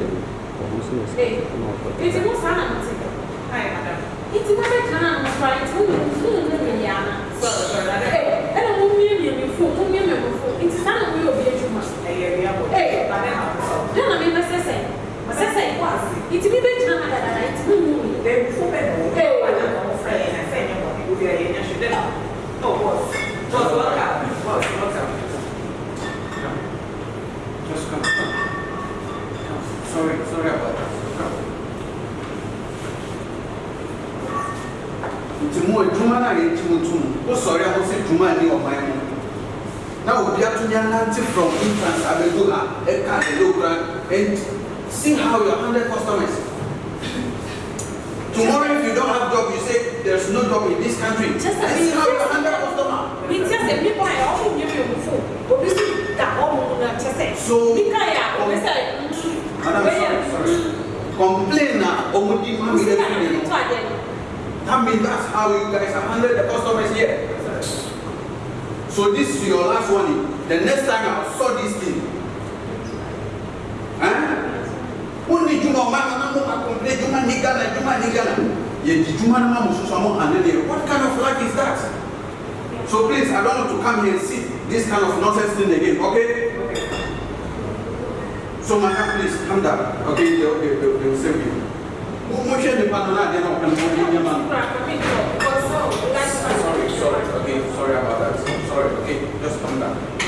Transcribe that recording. tẹ̀lé ọ̀hún sí ẹ̀sìn ọmọ ọ̀pọ̀ tẹ̀lé. ètò ìwọ̀n sáà náà ti tẹ̀ káyọ̀ madam. ètò ìwọ̀n bẹ́ẹ̀ kan náà mo fà ètò ìwọ̀n mo fún un lẹ́nu ìyá náà. sọ̀rọ̀ sọ̀rọ̀ adé. ẹ ẹ mo mímí mi mi fún mo mímí mi fún ètò sáà náà mo yóò bí ẹjú ma. ẹyẹ rí abọ. ẹ ẹ bàbá náà mo sọ. dáná mi bẹ sẹsẹ bẹ sẹsẹ ikú àti ètò mi bẹ jìnnà má dàdàdà ètò mi mú mi. bẹ́ẹ̀ fún bẹ́ẹ̀ sorry, sorry about that. nti mu adwuma no a yɛntumtum wo sɔre a wo sɛ dwuma ne ɔman mu na obi ato nyanante from infants abɛdu ha ɛka adelo kora and see how your hundred customers tomorrow if you don't have job you say there's no job in this country just as see how your hundred customer. mi ti ase mi pa ẹ ọmọ mi mi o fo obi si ta ọmọ mu na kyesẹ. so Complainer, na omo di ma mi lẹbi mi that means that's how you guys have handled the customers here so this is your last warning the next time i saw this thing wọn eh? ni juma ọba nana mo ma complain juma ni gana juma ni gana yẹ di juma nama muso sọ mo handle it what kind of life is that so please i don't want to come here and see this kind of nonsense thing again okay. So madam, please come down. Okay, they, they'll, they will save you. Mo ṣe ní pàtó náà dé náà pẹ̀lú mo ní ní ma. Sorry, sorry, okay, sorry about that. Sorry, okay, just come down.